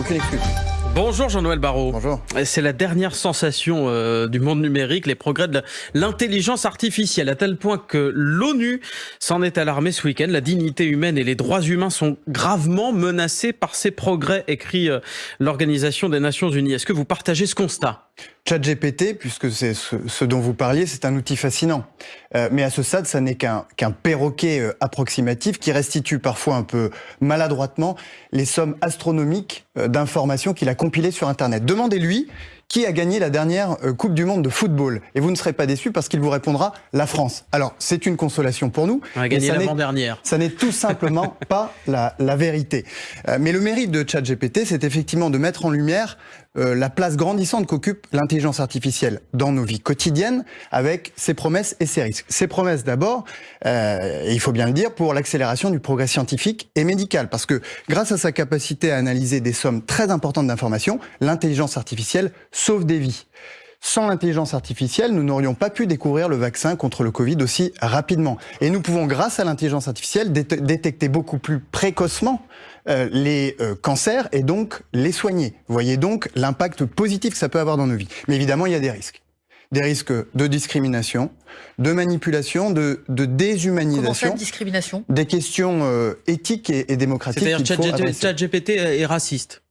excuse? Bonjour Jean-Noël Barrot. Bonjour. C'est la dernière sensation euh, du monde numérique, les progrès de l'intelligence artificielle, à tel point que l'ONU s'en est alarmée ce week-end. La dignité humaine et les droits humains sont gravement menacés par ces progrès, écrit euh, l'Organisation des Nations Unies. Est-ce que vous partagez ce constat? ChatGPT, puisque c'est ce, dont vous parliez, c'est un outil fascinant. Euh, mais à ce stade, ça n'est qu'un perroquet euh, approximatif qui restitue parfois un peu maladroitement les sommes astronomiques euh, d'informations qu'il a compilées sur Internet. Demandez-lui qui a gagné la dernière Coupe du Monde de football Et vous ne serez pas déçu parce qu'il vous répondra la France. Alors, c'est une consolation pour nous. On a gagné l'avant-dernière. Ça n'est tout simplement pas la, la vérité. mais le mérite de ChatGPT, c'est effectivement de mettre en lumière euh, la place grandissante qu'occupe l'intelligence artificielle dans nos vies quotidiennes avec ses promesses et ses risques. Ses promesses d'abord, euh, il faut bien le dire, pour l'accélération du progrès scientifique et médical, parce que grâce à sa capacité à analyser des sommes très importantes d'informations, l'intelligence artificielle sauve des vies. Sans l'intelligence artificielle, nous n'aurions pas pu découvrir le vaccin contre le Covid aussi rapidement. Et nous pouvons, grâce à l'intelligence artificielle, détecter beaucoup plus précocement euh, les euh, cancers et donc les soigner. Vous voyez donc l'impact positif que ça peut avoir dans nos vies. Mais évidemment, il y a des risques des risques de discrimination, de manipulation, de, de déshumanisation. Comment ça, de discrimination? Des questions euh, éthiques et, et démocratiques. C'est-à-dire ChatGPT est raciste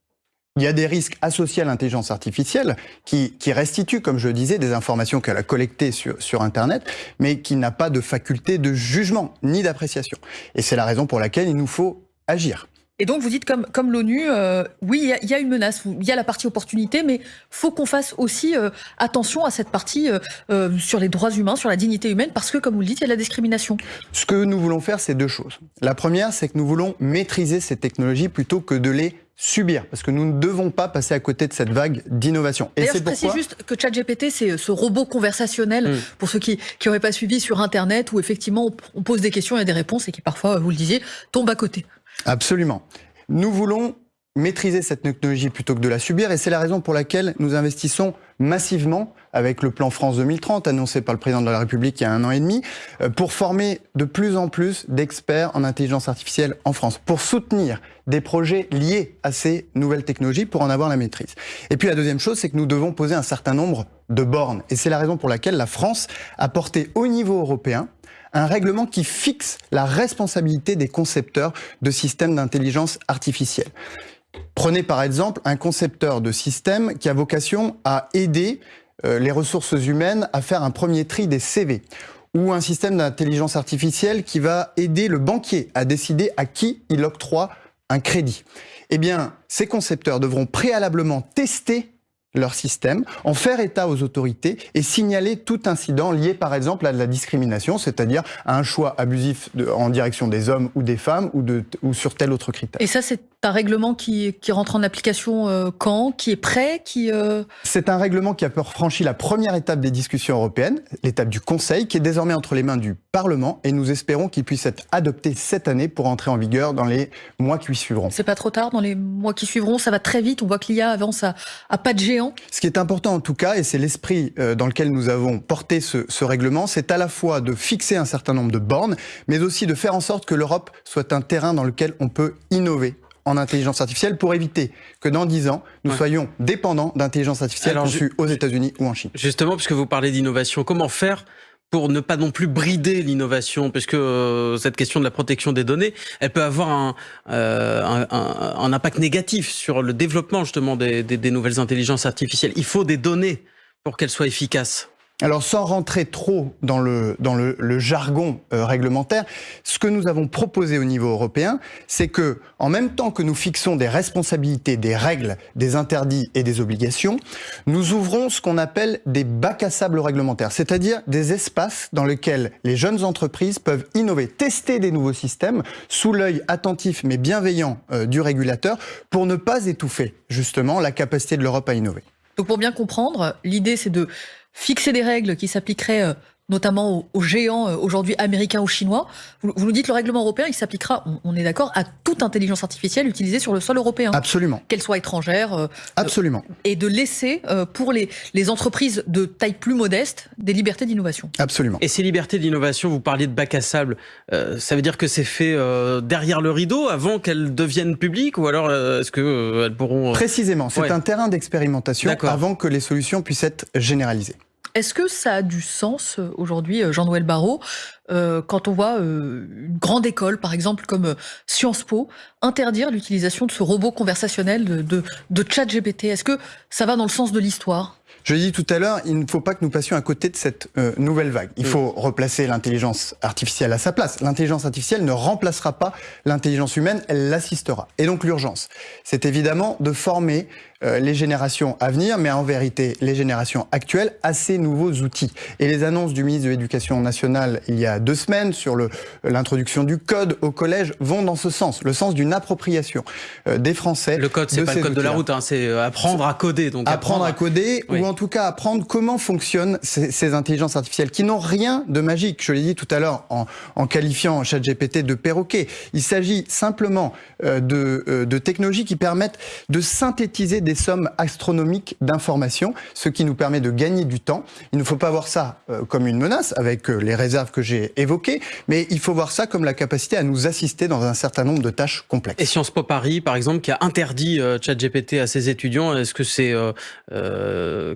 il y a des risques associés à l'intelligence artificielle qui, qui restituent, comme je le disais, des informations qu'elle a collectées sur, sur Internet, mais qui n'a pas de faculté de jugement ni d'appréciation. Et c'est la raison pour laquelle il nous faut agir. Et donc vous dites comme, comme l'ONU, euh, oui, il y, a une menace, il y a la partie opportunité, mais faut qu'on fasse aussi euh, attention à cette partie euh, sur les droits humains, sur la dignité humaine, parce que comme vous le dites, il y a de la discrimination. Ce que nous voulons faire, c'est deux choses. La première, c'est que nous voulons maîtriser ces technologies plutôt que de les subir, parce que nous ne devons pas passer à côté de cette vague d'innovation. Et c'est pourquoi... précise juste que ChatGPT, c'est ce robot conversationnel, mm. pour ceux qui n'auraient pas suivi sur Internet, où effectivement on pose des questions, il y a des réponses, et qui parfois, vous le disiez, tombent à côté. Absolument. Nous voulons maîtriser cette technologie plutôt que de la subir, et c'est la raison pour laquelle nous investissons massivement avec le plan France 2030 annoncé par le président de la République il y a un an et demi, euh, pour former de plus en plus d'experts en intelligence artificielle en France, pour soutenir des projets liés à ces nouvelles technologies pour en avoir la maîtrise. Et puis la deuxième chose, c'est que nous devons poser un certain nombre de bornes. Et c'est la raison pour laquelle la France a porté au niveau européen un règlement qui fixe la responsabilité des concepteurs de systèmes d'intelligence artificielle. Prenez par exemple un concepteur de système qui a vocation à aider euh, les ressources humaines à faire un premier tri des CV ou un système d'intelligence artificielle qui va aider le banquier à décider à qui il octroie un crédit. Eh bien, ces concepteurs devront préalablement tester leur système, en faire état aux autorités et signaler tout incident lié par exemple à de la discrimination, c'est-à-dire à un choix abusif en direction des hommes ou des femmes ou, de, ou sur tel autre critère. Un règlement qui, qui, rentre en application euh, quand? Qui est prêt? Qui, euh... C'est un règlement qui a franchi la première étape des discussions européennes, l'étape du Conseil, qui est désormais entre les mains du Parlement et nous espérons qu'il puisse être adopté cette année pour entrer en vigueur dans les mois qui suivront. C'est pas trop tard dans les mois qui suivront, ça va très vite, on voit que l'IA avance à, à, pas de géant. Ce qui est important en tout cas, et c'est l'esprit euh, dans lequel nous avons porté ce, ce règlement, c'est à la fois de fixer un certain nombre de bornes, mais aussi de faire en sorte que l'Europe soit un terrain dans lequel on peut innover en intelligence artificielle pour éviter que dans 10 ans, nous soyons dépendants d'intelligence artificielle conçue aux États-Unis ou en Chine. Justement, puisque vous parlez d'innovation, comment faire pour ne pas non plus brider l'innovation, puisque euh, cette question de la protection des données, elle peut avoir un, euh, un, un, impact négatif sur le développement justement des, des, des nouvelles intelligences artificielles. Il faut des données pour qu'elles soient efficaces. Alors sans rentrer trop dans le, jargon euh, réglementaire, ce que nous avons proposé au niveau européen, c'est que en même temps que nous fixons des responsabilités, des règles, des interdits et des obligations, nous ouvrons ce qu'on appelle des bacs à sable réglementaires, c'est-à-dire des espaces dans lesquels les jeunes entreprises peuvent innover, tester des nouveaux systèmes sous l'œil attentif mais bienveillant euh, du régulateur pour ne pas étouffer justement la capacité de l'Europe à innover. Donc pour bien comprendre, l'idée c'est de fixer des règles qui s'appliqueraient euh, notamment aux, géants euh, aujourd'hui américains ou chinois. Vous, nous dites que le règlement européen, il s'appliquera, on, est d'accord, à toute intelligence artificielle utilisée sur le sol européen. Absolument. Qu'elle soit étrangère. Euh, Absolument. et de laisser pour les, les entreprises de taille plus modeste des libertés d'innovation. Absolument. Et ces libertés d'innovation, vous parliez de bac à sable, ça veut dire que c'est fait derrière le rideau avant qu'elles deviennent publiques ou alors est-ce qu'elles pourront... Précisément, c'est un terrain d'expérimentation avant que les solutions puissent être généralisées. Est-ce que ça a du sens euh, aujourd'hui, euh, Jean-Noël Barrot, euh, quand on voit une grande école, par exemple comme Sciences Po, interdire l'utilisation de ce robot conversationnel de, de, de chat GPT Est-ce que ça va dans le sens de l'histoire? Je l'ai dit tout à l'heure, il ne faut pas que nous passions à côté de cette euh, nouvelle vague. Il faut replacer l'intelligence artificielle à sa place. L'intelligence artificielle ne remplacera pas l'intelligence humaine, elle l'assistera. Et donc l'urgence, c'est évidemment de former euh, les générations à venir, mais en vérité les générations actuelles, à ces nouveaux outils. Et les annonces du ministre de l'Éducation nationale il y a deux semaines sur l'introduction du code au collège vont dans ce sens, le sens d'une appropriation euh, des Français. Le code, c'est pas le code de la route, hein, c'est apprendre à coder. Donc apprendre, à coder, ou en tout cas apprendre comment fonctionnent ces, intelligences artificielles qui n'ont rien de magique. Je l'ai dit tout à l'heure en, en, qualifiant ChatGPT de perroquet. Il s'agit simplement euh, de, euh, de, technologies qui permettent de synthétiser des sommes astronomiques d'informations, ce qui nous permet de gagner du temps. Il ne faut pas voir ça euh, comme une menace avec les réserves que j'ai évoquées, mais il faut voir ça comme la capacité à nous assister dans un certain nombre de tâches complexes. Et Sciences Po Paris, par exemple, qui a interdit ChatGPT à ses étudiants, est-ce que c'est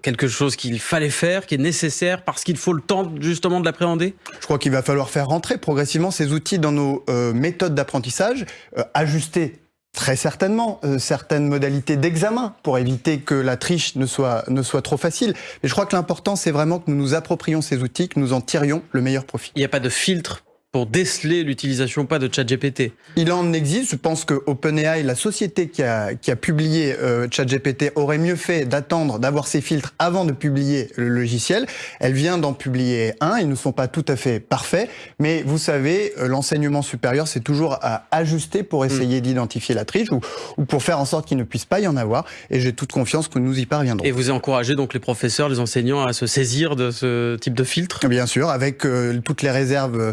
quelque chose qu'il fallait faire, qui est nécessaire parce qu'il faut le temps justement de l'appréhender? Je crois qu'il va falloir faire rentrer progressivement ces outils dans nos euh, méthodes d'apprentissage, euh, ajuster très certainement euh, certaines modalités d'examen pour éviter que la triche ne soit, ne soit trop facile. Mais je crois que l'important, c'est vraiment que nous nous approprions ces outils, que nous en tirions le meilleur profit. Il n'y a pas de filtre pour déceler l'utilisation pas de ChatGPT Il en existe. Je pense que OpenAI, la société qui a, qui a publié euh, ChatGPT, aurait mieux fait d'attendre, d'avoir ses filtres avant de publier le logiciel. Elle vient d'en publier un. Ils ne sont pas tout à fait parfaits. Mais vous savez, euh, l'enseignement supérieur, c'est toujours à ajuster pour hmm. essayer d'identifier la triche ou, ou, pour faire en sorte qu'il ne puisse pas y en avoir. Et j'ai toute confiance que nous y parviendrons. Et vous encouragez donc les professeurs, les enseignants à se saisir de ce type de filtre? Bien sûr, avec euh, toutes les réserves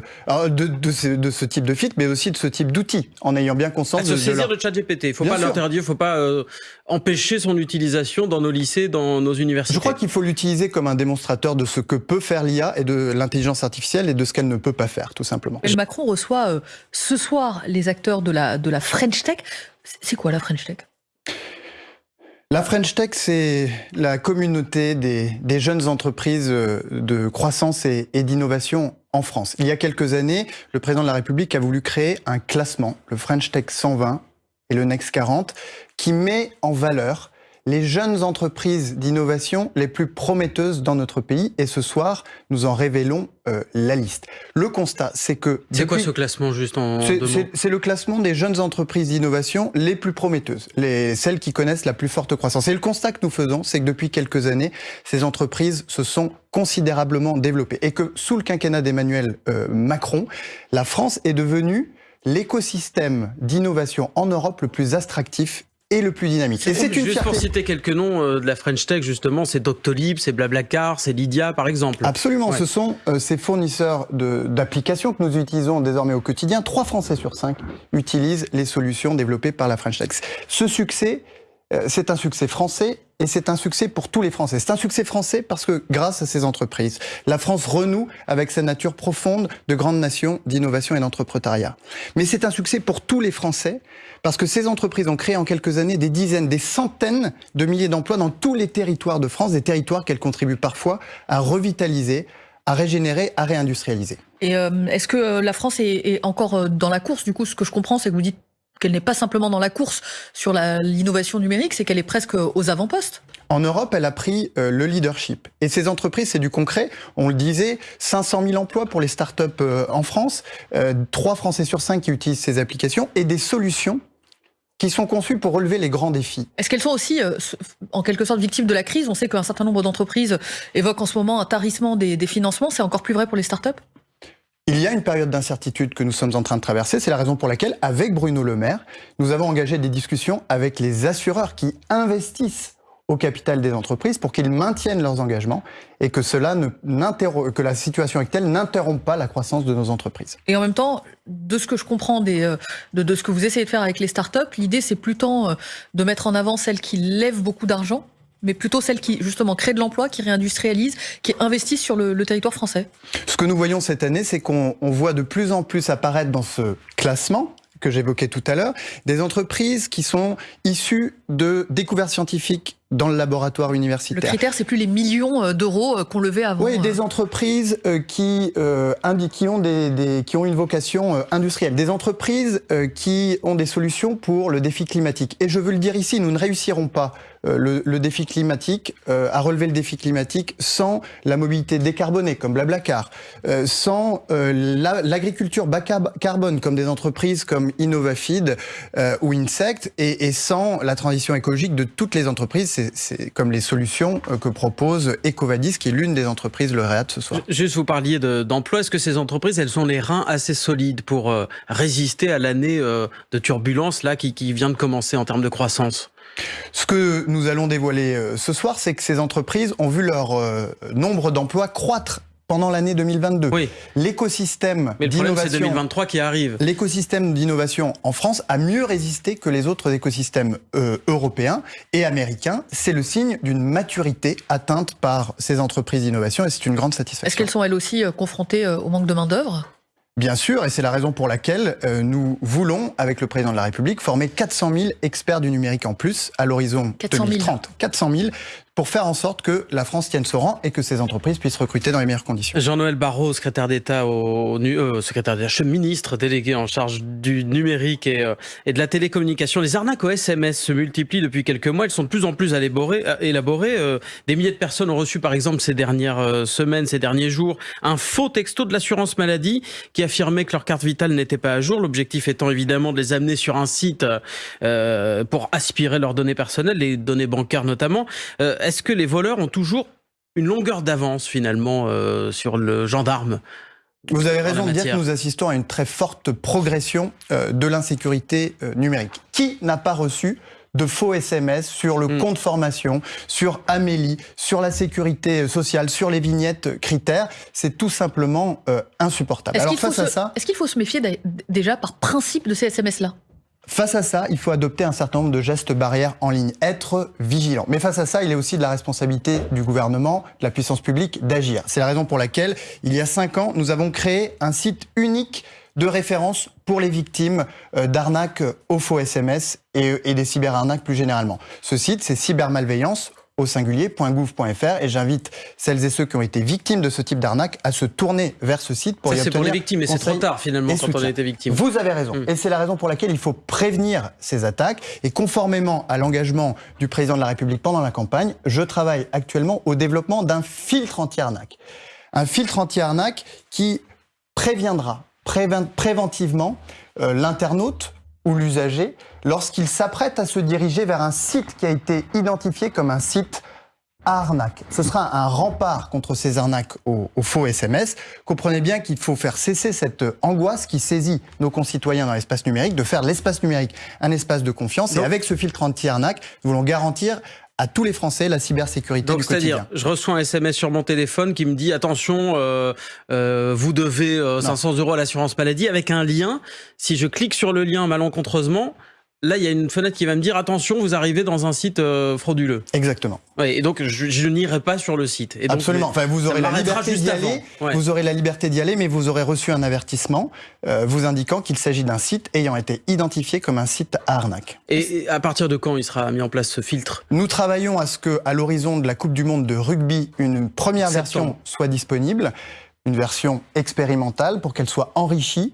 de, ce, type de fit, mais aussi de ce type d'outils, en ayant bien conscience à se saisir de, ChatGPT. Il ne faut pas l'interdire, il ne faut pas euh, empêcher son utilisation dans nos lycées, dans nos universités. Je crois qu'il faut l'utiliser comme un démonstrateur de ce que peut faire l'IA et de l'intelligence artificielle et de ce qu'elle ne peut pas faire, tout simplement. Macron reçoit euh, ce soir les acteurs de la, de la French Tech. C'est quoi la French Tech? La French Tech, c'est la communauté des, jeunes entreprises euh, de croissance et, et d'innovation en France. Il y a quelques années, le président de la République a voulu créer un classement, le French Tech 120 et le Next 40, qui met en valeur les jeunes entreprises d'innovation les plus prometteuses dans notre pays. Et ce soir, nous en révélons euh, la liste. Le constat, c'est que... C'est quoi ce classement juste en C'est le classement des jeunes entreprises d'innovation les plus prometteuses, les, celles qui connaissent la plus forte croissance. Et le constat que nous faisons, c'est que depuis quelques années, ces entreprises se sont considérablement développées. Et que sous le quinquennat d'Emmanuel euh, Macron, la France est devenue l'écosystème d'innovation en Europe le plus attractif et le plus dynamique. Et c'est une Juste pour citer quelques noms euh, de la French Tech, justement, c'est Doctolib, c'est Blablacar, c'est Lydia, par exemple. Absolument, ce sont euh, ces fournisseurs d'applications que nous utilisons désormais au quotidien. Trois Français sur cinq utilisent les solutions développées par la French Tech. Ce succès, c'est un succès français et c'est un succès pour tous les Français. C'est un succès français parce que grâce à ces entreprises, la France renoue avec sa nature profonde de grande nation d'innovation et d'entrepreneuriat. Mais c'est un succès pour tous les Français parce que ces entreprises ont créé en quelques années des dizaines, des centaines de milliers d'emplois dans tous les territoires de France, des territoires qu'elles contribuent parfois à revitaliser, à régénérer, à réindustrialiser. Et euh, est-ce que euh, la France est, encore dans la course? Du coup, ce que je comprends, c'est que vous dites qu'elle n'est pas simplement dans la course sur l'innovation numérique, c'est qu'elle est presque aux avant-postes. En Europe, elle a pris euh, le leadership. Et ces entreprises, c'est du concret. On le disait, 500 000 emplois pour les startups euh, en France, euh, 3 Français sur 5 qui utilisent ces applications, et des solutions qui sont conçues pour relever les grands défis. Est-ce qu'elles sont aussi, euh, en quelque sorte, victimes de la crise? On sait qu'un certain nombre d'entreprises évoquent en ce moment un tarissement des, des financements. C'est encore plus vrai pour les startups? Il y a une période d'incertitude que nous sommes en train de traverser. C'est la raison pour laquelle, avec Bruno Le Maire, nous avons engagé des discussions avec les assureurs qui investissent au capital des entreprises pour qu'ils maintiennent leurs engagements et que cela que la situation actuelle n'interrompt pas la croissance de nos entreprises. Et en même temps, de ce que je comprends des, euh, de, de ce que vous essayez de faire avec les startups, l'idée c'est plutôt euh, de mettre en avant celles qui lèvent beaucoup d'argent mais plutôt celles qui justement créent de l'emploi, qui réindustrialisent, qui investissent sur le, territoire français. Ce que nous voyons cette année, c'est qu'on voit de plus en plus apparaître dans ce classement que j'évoquais tout à l'heure, des entreprises qui sont issues de découvertes scientifiques dans le laboratoire universitaire. Le critère, c'est plus les millions euh, d'euros euh, qu'on levait avant. Oui, des entreprises euh, qui, euh, qui, ont des, des, qui ont une vocation industrielle, des entreprises qui ont des solutions pour le défi climatique. Et je veux le dire ici, nous ne réussirons pas le, le, défi climatique, à relever le défi climatique sans la mobilité décarbonée, comme Blablacar, sans l'agriculture bas carbone, comme des entreprises comme Innovafeed ou Insect, et, et sans la transition écologique de toutes les entreprises c'est comme les solutions euh, que propose Ecovadis, qui est l'une des entreprises lauréates ce soir. Juste, vous parliez d'emploi. Est-ce que ces entreprises, elles ont les reins assez solides pour euh, résister à l'année euh, de turbulence là qui, qui vient de commencer en termes de croissance? Ce que nous allons dévoiler ce soir, c'est que ces entreprises ont vu leur nombre d'emplois croître pendant l'année 2022. Oui. L'écosystème d'innovation. c'est 2023 qui arrive. L'écosystème d'innovation en France a mieux résisté que les autres écosystèmes euh, européens et américains. C'est le signe d'une maturité atteinte par ces entreprises d'innovation et c'est une grande satisfaction. Est-ce qu'elles sont elles aussi euh, confrontées euh, au manque de main-d'œuvre? Bien sûr, et c'est la raison pour laquelle euh, nous voulons, avec le président de la République, former 400 000 experts du numérique en plus à l'horizon 2030. 400 000 pour faire en sorte que la France tienne ce rang et que ces entreprises puissent recruter dans les meilleures conditions. Jean-Noël Barrot, secrétaire d'État au euh, secrétaire d'État, ministre délégué en charge du numérique et, euh, et, de la télécommunication. Les arnaques au SMS se multiplient depuis quelques mois. Elles sont de plus en plus élaborées. Euh, élaborées. Euh, des milliers de personnes ont reçu, par exemple, ces dernières euh, semaines, ces derniers jours, un faux texto de l'assurance maladie qui affirmait que leur carte vitale n'était pas à jour. L'objectif étant évidemment de les amener sur un site pour aspirer leurs données personnelles, les données bancaires notamment est-ce que les voleurs ont toujours une longueur d'avance finalement euh, sur le gendarme vous avez raison de dire que nous assistons à une très forte progression euh, de l'insécurité euh, numérique. Qui n'a pas reçu de faux SMS sur le mm. compte formation, sur Amélie, sur la sécurité sociale, sur les vignettes critères? C'est tout simplement euh, insupportable. Alors face à ça, est-ce qu'il faut se méfier déjà par principe de ces SMS-là Face à ça, il faut adopter un certain nombre de gestes barrières en ligne, être vigilant. Mais face à ça, il est aussi de la responsabilité du gouvernement, de la puissance publique d'agir. C'est la raison pour laquelle, il y a cinq ans, nous avons créé un site unique de référence pour les victimes euh, d'arnaques au faux SMS et des cyberarnaques plus généralement. Ce site, c'est cybermalveillance au singulier.gouv.fr et j'invite celles et ceux qui ont été victimes de ce type d'arnaque à se tourner vers ce site pour Ça, y obtenir pour les victimes, mais c'est trop tard finalement quand on a été victime. Vous avez raison. Mmh. Et c'est la raison pour laquelle il faut prévenir ces attaques. Et conformément à l'engagement du président de la République pendant la campagne, je travaille actuellement au développement d'un filtre anti-arnaque. Un filtre anti-arnaque qui préviendra préventivement euh, l'internaute ou l'usager lorsqu'il s'apprête à se diriger vers un site qui a été identifié comme un site à arnaque. Ce sera un rempart contre ces arnaques aux, faux SMS. Comprenez bien qu'il faut faire cesser cette angoisse qui saisit nos concitoyens dans l'espace numérique, de faire de l'espace numérique un espace de confiance. Et avec ce filtre anti-arnaque, nous voulons garantir à tous les Français la cybersécurité Donc, du quotidien. C'est-à-dire, je reçois un SMS sur mon téléphone qui me dit attention, euh, euh, vous devez euh, 500 euros à l'assurance maladie avec un lien. Si je clique sur le lien malencontreusement, là, il y a une fenêtre qui va me dire attention, vous arrivez dans un site euh, frauduleux. Exactement. Et donc je, je n'irai pas sur le site. Et donc, Absolument. Enfin, vous aurez la liberté d'y aller. Ouais. Vous aurez la liberté d'y aller, mais vous aurez reçu un avertissement euh, vous indiquant qu'il s'agit d'un site ayant été identifié comme un site à arnaque. Et, et, à partir de quand il sera mis en place ce filtre? Nous travaillons à ce que, à l'horizon de la Coupe du Monde de rugby, une première version soit disponible, une version expérimentale pour qu'elle soit enrichie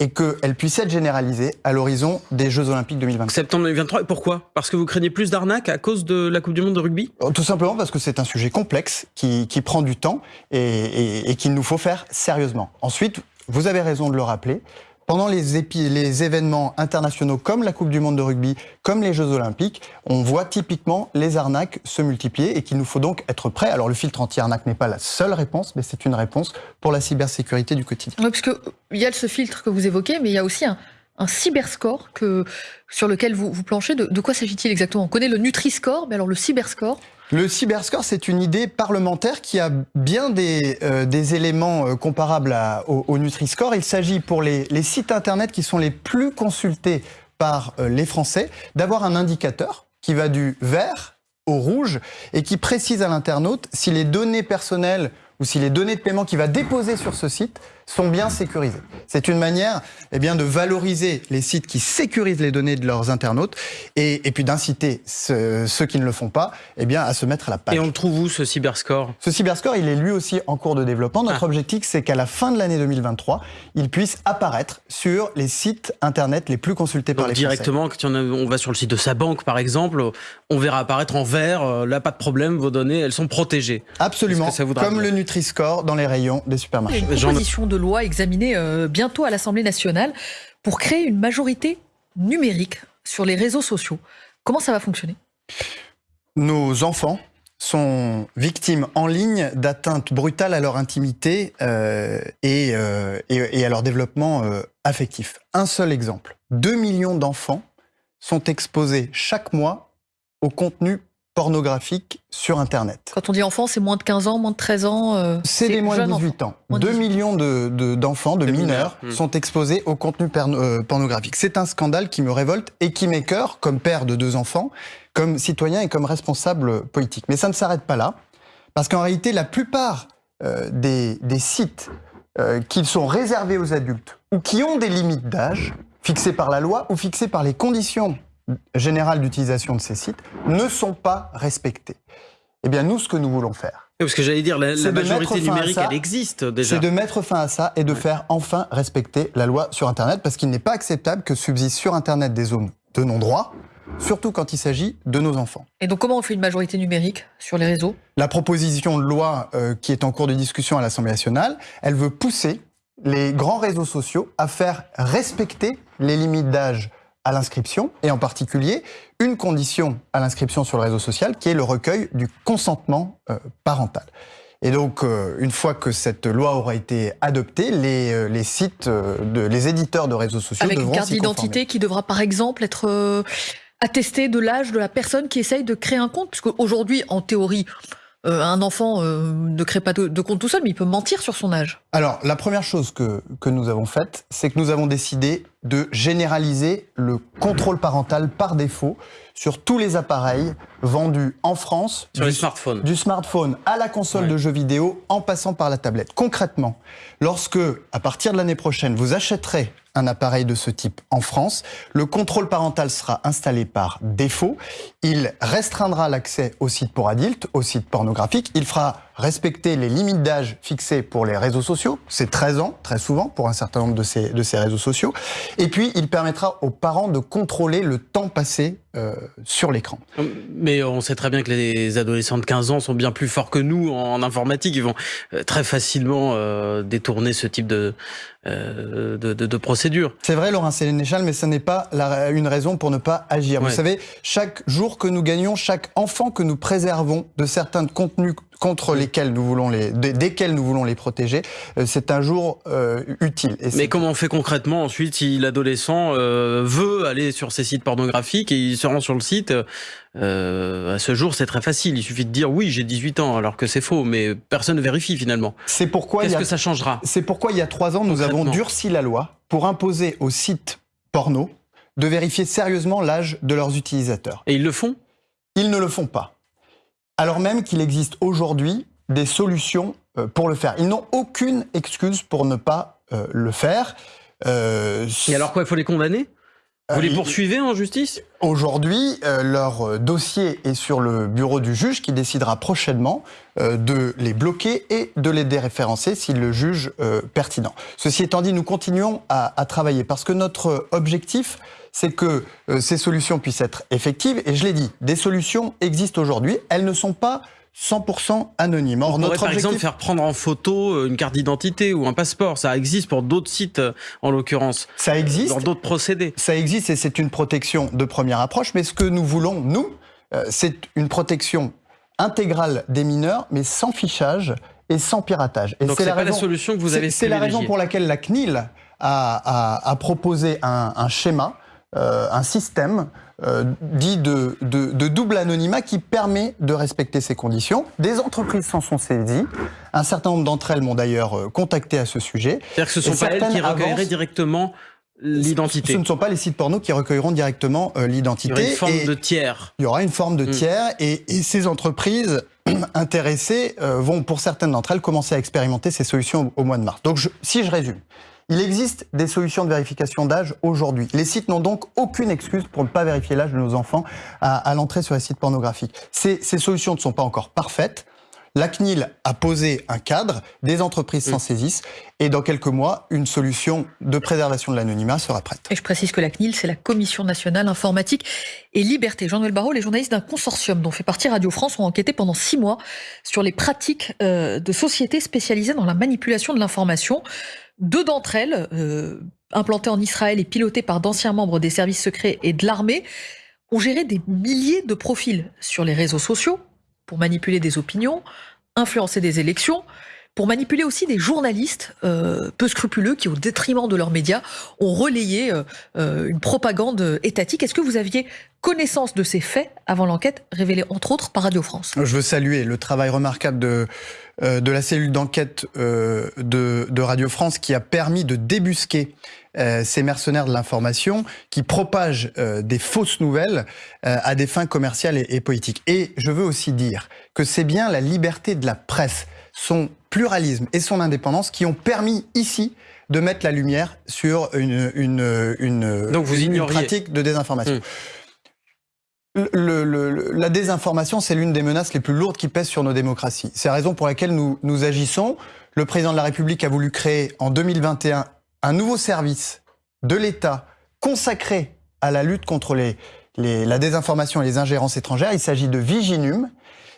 et qu'elle puisse être généralisée à l'horizon des Jeux Olympiques 2023. Septembre 2023, et pourquoi? Parce que vous craignez plus d'arnaques à cause de la Coupe du Monde de rugby? Oh, Tout simplement parce que c'est un sujet complexe qui, qui, prend du temps et, et, et qu'il nous faut faire sérieusement. Ensuite, vous avez raison de le rappeler, pendant les, événements internationaux comme la Coupe du Monde de rugby, comme les Jeux Olympiques, on voit typiquement les arnaques se multiplier et qu'il nous faut donc être prêts. Alors le filtre anti-arnaque n'est pas la seule réponse, mais c'est une réponse pour la cybersécurité du quotidien. Oui, parce qu'il y a ce filtre que vous évoquez, mais il y a aussi un, un cyberscore que, sur lequel vous, vous planchez. De, quoi s'agit-il exactement? On connaît le Nutri-Score, mais alors le cyberscore? Le cyberscore, c'est une idée parlementaire qui a bien des, euh, éléments euh, comparables au, au Nutri-Score. Il s'agit pour les, les, sites Internet qui sont les plus consultés par euh, les Français d'avoir un indicateur qui va du vert au rouge et qui précise à l'internaute si les données personnelles ou si les données de paiement qu'il va déposer sur ce site sont bien sécurisées. C'est une manière eh bien, de valoriser les sites qui sécurisent les données de leurs internautes et, et puis d'inciter ce, ceux qui ne le font pas eh bien, à se mettre à la page. Et on le trouve où ce cyberscore? Ce cyberscore, il est lui aussi en cours de développement. Notre ah. objectif, c'est qu'à la fin de l'année 2023, il puisse apparaître sur les sites internet les plus consultés Donc par les directement, Français. Directement, quand on va sur le site de sa banque, par exemple, on verra apparaître en vert, euh, là, pas de problème, vos données, elles sont protégées. Absolument, comme dire. le Nutri-Score dans les rayons des supermarchés. Une proposition de loi examinée euh, bientôt à l'Assemblée nationale pour créer une majorité numérique sur les réseaux sociaux. Comment ça va fonctionner? Nos enfants sont victimes en ligne d'atteintes brutales à leur intimité euh, et, euh, et, à leur développement affectif. Un seul exemple. 2 millions d'enfants sont exposés chaque mois au contenu pornographique sur Internet. Quand on dit enfant, c'est moins de 15 ans, moins de 13 ans euh, C'est des moins de 18 enfants. ans. 2 millions d'enfants, de, de, de, mineurs, mineurs, sont exposés au contenu euh, pornographique. C'est un scandale qui me révolte et qui m'écœure comme père de deux enfants, comme citoyen et comme responsable politique. Mais ça ne s'arrête pas là, parce qu'en réalité, la plupart euh, des, des, sites euh, qui sont réservés aux adultes ou qui ont des limites d'âge fixées par la loi ou fixées par les conditions générales d'utilisation de ces sites ne sont pas respectés. Eh bien, nous, ce que nous voulons faire. Parce que j'allais dire, la, la majorité numérique, ça, elle existe déjà. C'est de mettre fin à ça et de ouais. faire enfin respecter la loi sur Internet, parce qu'il n'est pas acceptable que subsistent sur Internet des zones de non-droit, surtout quand il s'agit de nos enfants. Et donc, comment on fait une majorité numérique sur les réseaux? La proposition de loi euh, qui est en cours de discussion à l'Assemblée nationale, elle veut pousser les grands réseaux sociaux à faire respecter les limites d'âge à l'inscription, et en particulier une condition à l'inscription sur le réseau social qui est le recueil du consentement euh, parental. Et donc, euh, une fois que cette loi aura été adoptée, les, euh, les sites, de, les éditeurs de réseaux sociaux Avec devront une carte d'identité qui devra par exemple être attestée de l'âge de la personne qui essaye de créer un compte, puisque aujourd'hui, en théorie, euh, un enfant euh, ne crée pas de, de, compte tout seul, mais il peut mentir sur son âge. Alors, la première chose que, que nous avons faite, c'est que nous avons décidé de généraliser le contrôle parental par défaut sur tous les appareils vendus en France. Sur du, les smartphones. Du smartphone à la console ouais. de jeux vidéo en passant par la tablette. Concrètement, lorsque, à partir de l'année prochaine, vous achèterez un appareil de ce type en France. Le contrôle parental sera installé par défaut. Il restreindra l'accès aux sites pour adultes, aux sites pornographiques. Il fera respecter les limites d'âge fixées pour les réseaux sociaux. C'est 13 ans, très souvent, pour un certain nombre de ces, de ces réseaux sociaux. Et puis, il permettra aux parents de contrôler le temps passé euh, sur l'écran. Mais on sait très bien que les adolescents de 15 ans sont bien plus forts que nous en informatique. Ils vont euh, très facilement euh, détourner ce type de, euh, de, de, de procédure. C'est vrai, Laurent Sénéchal, mais ce n'est pas la, une raison pour ne pas agir. Ouais. Vous savez, chaque jour que nous gagnons, chaque enfant que nous préservons de certains contenus contre lesquels nous voulons les, desquels nous voulons les protéger, euh, c'est un jour euh, utile. Et Mais comment on fait concrètement ensuite si l'adolescent euh, veut aller sur ces sites pornographiques et il se rend sur le site euh, à ce jour, c'est très facile. Il suffit de dire oui, j'ai 18 ans, alors que c'est faux, mais personne ne vérifie finalement. C'est pourquoi qu'est-ce que ça changera C'est pourquoi il y a trois ans, nous avons durci la loi pour imposer aux sites porno de vérifier sérieusement l'âge de leurs utilisateurs. Et ils le font Ils ne le font pas alors même qu'il existe aujourd'hui des solutions euh, pour le faire. Ils n'ont aucune excuse pour ne pas euh, le faire. Euh, Et alors quoi, il faut les condamner? Vous les poursuivez en justice? Aujourd'hui, euh, leur dossier est sur le bureau du juge qui décidera prochainement euh, de les bloquer et de les déréférencer s'il le juge euh, pertinent. Ceci étant dit, nous continuons à, à travailler parce que notre objectif, c'est que ces solutions puissent être effectives. Et je l'ai dit, des solutions existent aujourd'hui. Elles ne sont pas 100% anonyme. Or, On notre par objectif... exemple faire prendre en photo une carte d'identité ou un passeport. Ça existe pour d'autres sites, en l'occurrence. Ça existe. Dans d'autres procédés. Ça existe et c'est une protection de première approche. Mais ce que nous voulons, nous, c'est une protection intégrale des mineurs, mais sans fichage et sans piratage. Et c'est la, la, solution que vous avez C'est la raison pour laquelle la CNIL a, proposé un, schéma, un système dit de, de, double anonymat qui permet de respecter ces conditions. Des entreprises s'en sont saisies. Un certain nombre d'entre elles m'ont d'ailleurs contacté à ce sujet. C'est-à-dire que ce sont pas elles qui recueilleraient directement l'identité. Ce ne sont pas les sites porno qui recueilleront directement l'identité. Il y aura une forme de tiers. Il y aura une forme de mm. tiers et, ces entreprises intéressées euh, vont, pour certaines d'entre elles, commencer à expérimenter ces solutions au, mois de mars. Donc, si je résume, il existe des solutions de vérification d'âge aujourd'hui. Les sites n'ont donc aucune excuse pour ne pas vérifier l'âge de nos enfants à, l'entrée sur les sites pornographiques. ces solutions ne sont pas encore parfaites. La CNIL a posé un cadre, des entreprises s'en mm. saisissent, et dans quelques mois, une solution de préservation de l'anonymat sera prête. Et je précise que la CNIL, c'est la Commission nationale informatique et liberté. Jean-Noël Barrault, les journalistes d'un consortium dont fait partie Radio France ont enquêté pendant six mois sur les pratiques euh, de sociétés spécialisées dans la manipulation de l'information. Deux d'entre elles, euh, implantées en Israël et pilotées par d'anciens membres des services secrets et de l'armée, ont géré des milliers de profils sur les réseaux sociaux pour manipuler des opinions, influencer des élections, pour manipuler aussi des journalistes euh, peu scrupuleux qui, au détriment de leurs médias, ont relayé euh, euh, une propagande étatique. Est-ce que vous aviez connaissance de ces faits avant l'enquête révélée entre autres par Radio France? Je veux saluer le travail remarquable de, la cellule d'enquête de, Radio France qui a permis de débusquer ces mercenaires de l'information qui propagent des fausses nouvelles à des fins commerciales et politiques. Et je veux aussi dire que c'est bien la liberté de la presse son pluralisme et son indépendance qui ont permis ici de mettre la lumière sur une, une, une, Donc vous une pratique de désinformation. Hmm. Le, la désinformation, c'est l'une des menaces les plus lourdes qui pèsent sur nos démocraties. C'est la raison pour laquelle nous, nous agissons. Le président de la République a voulu créer en 2021 un nouveau service de l'État consacré à la lutte contre les, les, la désinformation et les ingérences étrangères. Il s'agit de Viginum.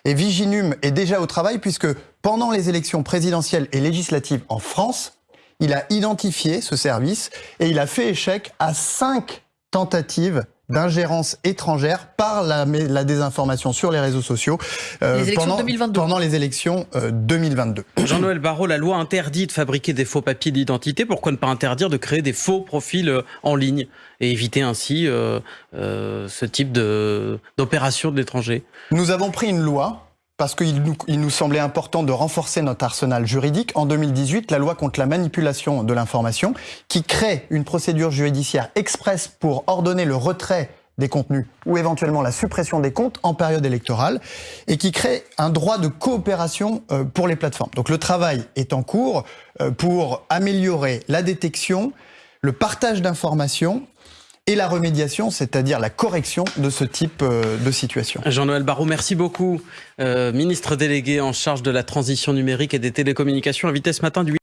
Et Viginum est déjà au travail puisque pendant les élections présidentielles et législatives en France, il a identifié ce service et il a fait échec à cinq tentatives d'ingérence étrangère par la, la, désinformation sur les réseaux sociaux euh, pendant, 2022. pendant les élections 2022. Euh, Jean-Noël Barrot, la loi interdit de fabriquer des faux papiers d'identité. Pourquoi ne pas interdire de créer des faux profils euh, en ligne et éviter ainsi ce type d'opération de, de l'étranger? Nous avons pris une loi parce qu'il nous, semblait important de renforcer notre arsenal juridique. En 2018, la loi contre la manipulation de l'information, qui crée une procédure judiciaire expresse pour ordonner le retrait des contenus ou éventuellement la suppression des comptes en période électorale et qui crée un droit de coopération euh, pour les plateformes. Donc le travail est en cours euh, pour améliorer la détection, le partage d'informations et la remédiation, c'est-à-dire la correction de ce type euh, de situation. Jean-Noël Barrot, merci beaucoup. Euh, ministre délégué en charge de la transition numérique et des télécommunications, invité ce matin du